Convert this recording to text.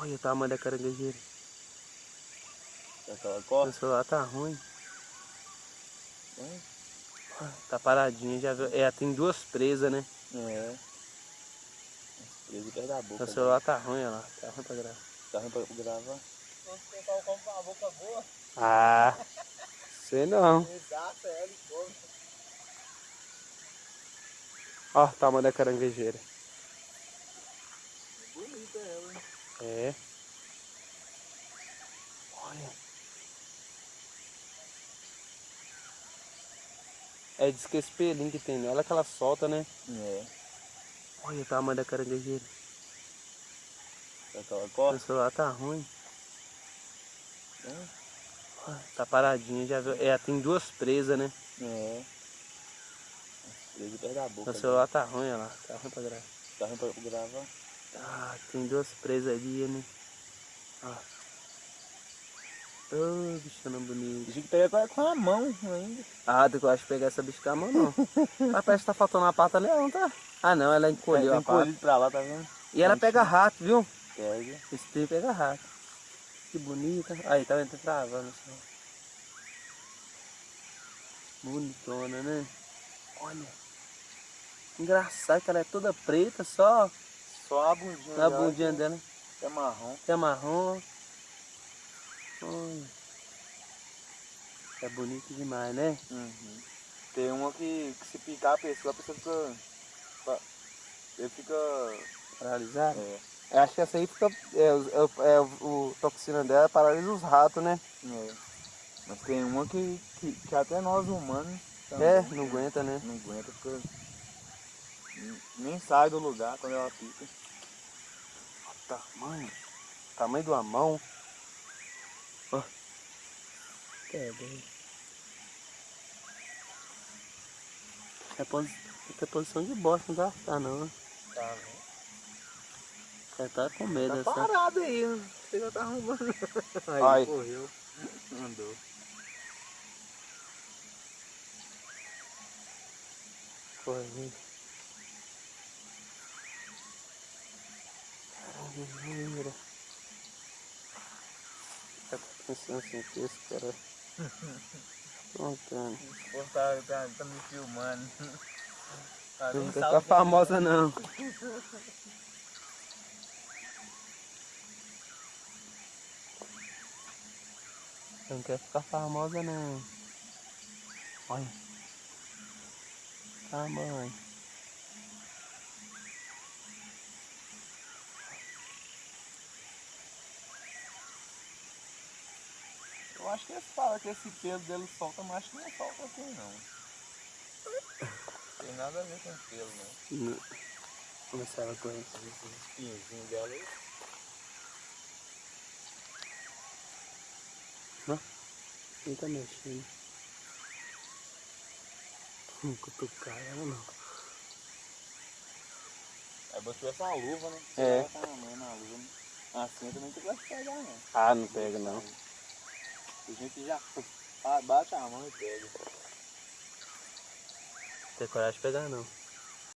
Olha o tamanho da caranguejeira. Costa. celular tá ruim. É. Tá paradinho, já viu? É, tem duas presas, né? É. Preso perto da boca. O celular tá ruim, olha lá. Tá ruim pra gravar. Tá ruim pra gravar. Come com a boca boa, Ah, sei não. exato, é ele come. Ó o tamanho da caranguejeira. Bonita ela, hein? É. Olha. É, diz que esse pelinho que tem nela que ela solta, né? É. Olha o tamanho da caranguejeira. Aquela O costa. celular tá ruim. É. Tá paradinho, já viu? É, tem duas presas, né? É. Preso perto da boca. O celular tá ruim, olha lá. Tá ruim pra gravar. Tá ruim pra gravar. Ah, tem duas presas ali, né? Ó. Ô, bichona bonita. Tinha que pegar com a mão ainda. Ah, eu acho que pegar essa bicha com a mão, não. Mas parece que tá faltando uma pata não tá? Ah, não, ela encolheu Tem a pata. pra lá, tá vendo? E ela pega rato, viu? Pega. Esse trem pega rato. Que bonita. Aí, tá vendo? Tá travando só. Bonitona, né? Olha. Engraçado que ela é toda preta, só Só a bundinha na dela bundinha dela. É marrom. É marrom. Olha. É bonito demais, né? Uhum. Tem uma que, que se picar a pessoa, a pessoa fica. Ele fica. Paralisado. É, Eu acho que essa aí fica. É, é, é o, toxina dela paralisa os ratos, né? é. Mas tem uma que, que, que até nós humanos. É, não aguenta, né? Não aguenta, fica. Nem sai do lugar quando ela pica. Olha o tamanho. Tamanho de uma mão. Ó. É, bem. É, posi... é posição de bosta, não tá? Tá não. né? Tá, né? Você tá com medo Tá dessa. parado aí, né? você já tá arrumando. Aí, Ai. correu. Andou. Correndo. Caramba, Tá pensando assim que esse cara. Contando. Pô, tá, tá, tá me filmando. Tá, Não que- famosa não. Não quer ficar famosa não. Olha. Tamanho. Eu acho que eles falam que esse pelo dele solta, mas acho que não solta assim não. Tem nada a ver com pelo, não. Não. Começava com isso. Esses espinhozinhos dela aí. Quem tá mexendo? Não cutucar ela não. É se tivesse uma luva, né? É. Ela tá na mão na luva, né? Assim eu também não gosto de pegar, não. Ah, não pega não. Gente já ba- bate a mão e pega. Tem coragem de pegar não.